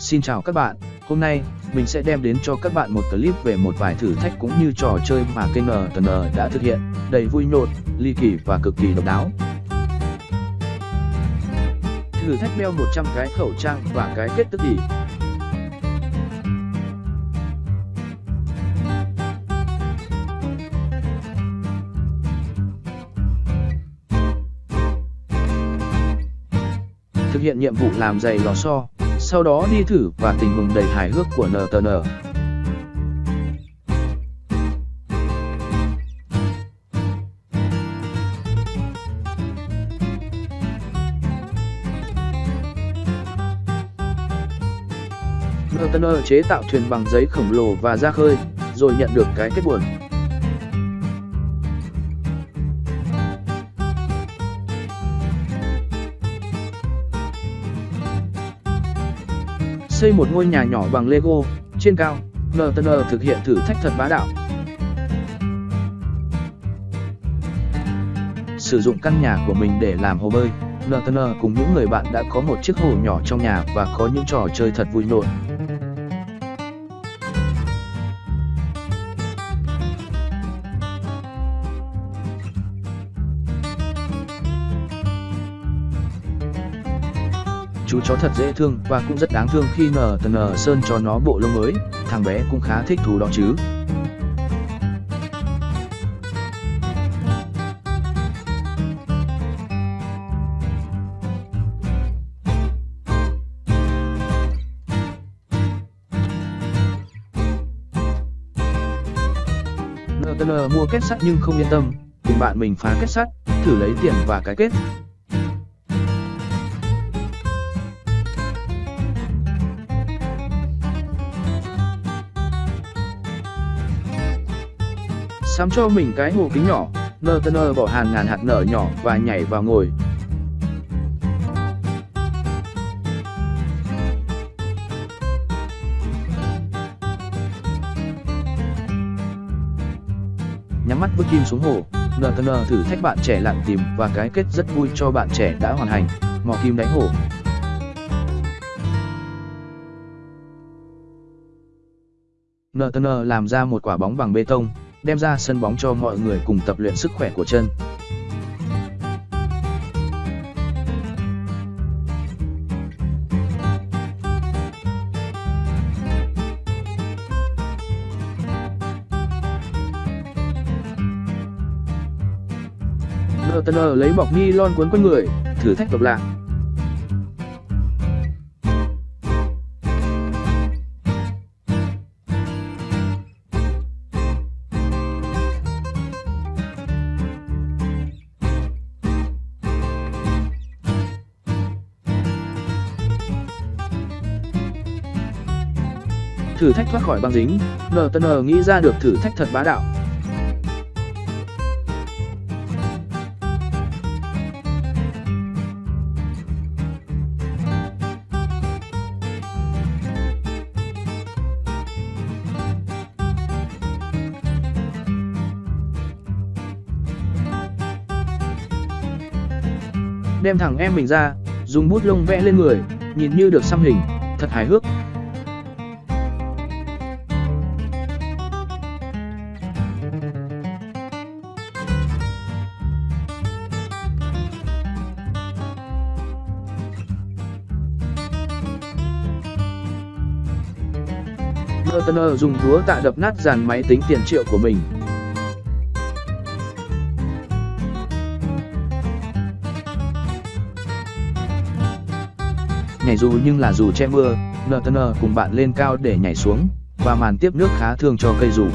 Xin chào các bạn, hôm nay mình sẽ đem đến cho các bạn một clip về một vài thử thách cũng như trò chơi mà kênh NTN đã thực hiện, đầy vui nhộn, ly kỳ và cực kỳ độc đáo. Thử thách đeo 100 cái khẩu trang và cái kết tức ỉ. Thực hiện nhiệm vụ làm giày lò xo, sau đó đi thử và tình huống đầy hài hước của NTN. NTN chế tạo thuyền bằng giấy khổng lồ và ra khơi, rồi nhận được cái kết buồn. Xây một ngôi nhà nhỏ bằng Lego, trên cao, NTN thực hiện thử thách thật bá đạo. Sử dụng căn nhà của mình để làm hồ bơi, NTN cùng những người bạn đã có một chiếc hồ nhỏ trong nhà và có những trò chơi thật vui nhộn. Chú chó thật dễ thương và cũng rất đáng thương khi NTN Sơn cho nó bộ lông mới, thằng bé cũng khá thích thú đó chứ. NTN mua kết sắt nhưng không yên tâm, cùng bạn mình phá kết sắt, thử lấy tiền và cái kết. Sắm cho mình cái hồ kính nhỏ, NTN bỏ hàng ngàn hạt nở nhỏ và nhảy vào ngồi. Nhắm mắt bước kim xuống hồ, NTN thử thách bạn trẻ lặn tìm và cái kết rất vui cho bạn trẻ đã hoàn thành, mò kim đáy hồ. NTN làm ra một quả bóng bằng bê tông, đem ra sân bóng cho mọi người cùng tập luyện sức khỏe của chân. NTN lấy bọc ni lon cuốn quanh người, thử thách độc lạ. Thử thách thoát khỏi băng dính, NTN nghĩ ra được thử thách thật bá đạo. Đem thẳng em mình ra, dùng bút lông vẽ lên người, nhìn như được xăm hình, thật hài hước. Turner dùng búa tạ đập nát dàn máy tính tiền triệu của mình. Nhảy dù nhưng là dù che mưa, Turner cùng bạn lên cao để nhảy xuống, và màn tiếp nước khá thương cho cây dù.